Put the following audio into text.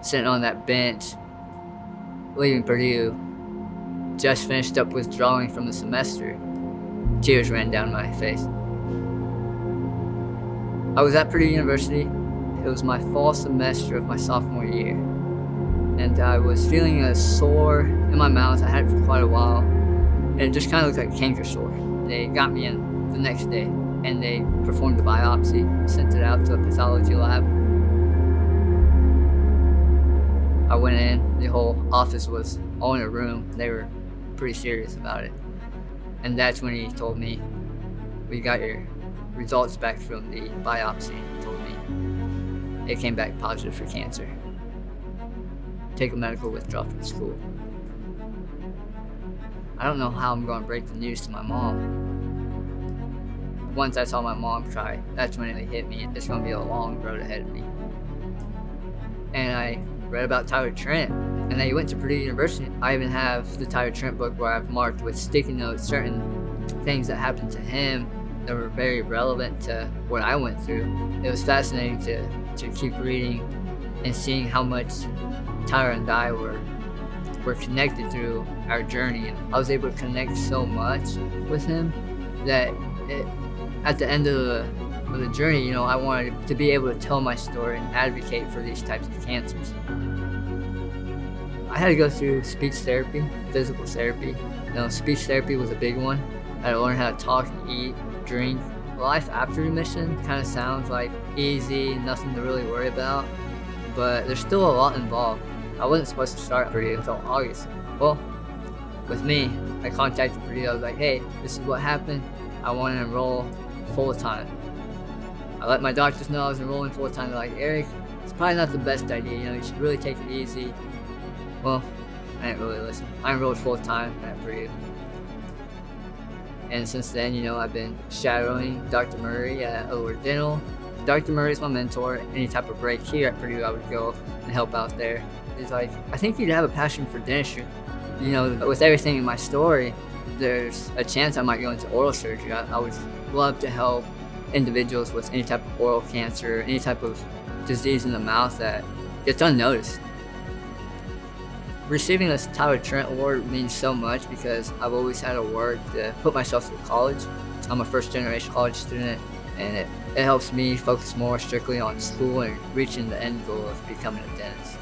sitting on that bench, leaving Purdue, just finished up withdrawing from the semester. Tears ran down my face. I was at Purdue University. It was my fall semester of my sophomore year. And I was feeling a sore in my mouth. I had it for quite a while. And it just kind of looked like a canker sore. They got me in the next day and they performed a biopsy, sent it out to a pathology lab. I went in, the whole office was all in a room. They were pretty serious about it. And that's when he told me, we got your results back from the biopsy. He told me it came back positive for cancer. Take a medical withdrawal from school. I don't know how I'm going to break the news to my mom. Once I saw my mom cry, that's when it hit me. It's going to be a long road ahead of me. And I read about Tyler Trent, and then he went to Purdue University. I even have the Tyler Trent book where I've marked with sticky notes certain things that happened to him that were very relevant to what I went through. It was fascinating to, to keep reading and seeing how much Tyler and I were were connected through our journey. I was able to connect so much with him that it, at the end of the, of the journey, you know, I wanted to be able to tell my story and advocate for these types of cancers. I had to go through speech therapy, physical therapy. You know, speech therapy was a big one. I had to learn how to talk, eat, drink. Life after remission kind of sounds like easy, nothing to really worry about, but there's still a lot involved. I wasn't supposed to start Purdue until August. Well, with me, I contacted Purdue. I was like, hey, this is what happened. I want to enroll full time. I let my doctors know I was enrolling full time. They're like, Eric, it's probably not the best idea. You know, you should really take it easy. Well, I didn't really listen. I enrolled full time at Purdue. And since then, you know, I've been shadowing Dr. Murray at Overwood Dental. Dr. Murray is my mentor. Any type of break here at Purdue, I would go and help out there. He's like, I think you'd have a passion for dentistry. You know, with everything in my story, there's a chance I might go into oral surgery. I, I would love to help individuals with any type of oral cancer, any type of disease in the mouth that gets unnoticed. Receiving this Tyler Trent Award means so much because I've always had a work to put myself through college. I'm a first generation college student and it, it helps me focus more strictly on school and reaching the end goal of becoming a dentist.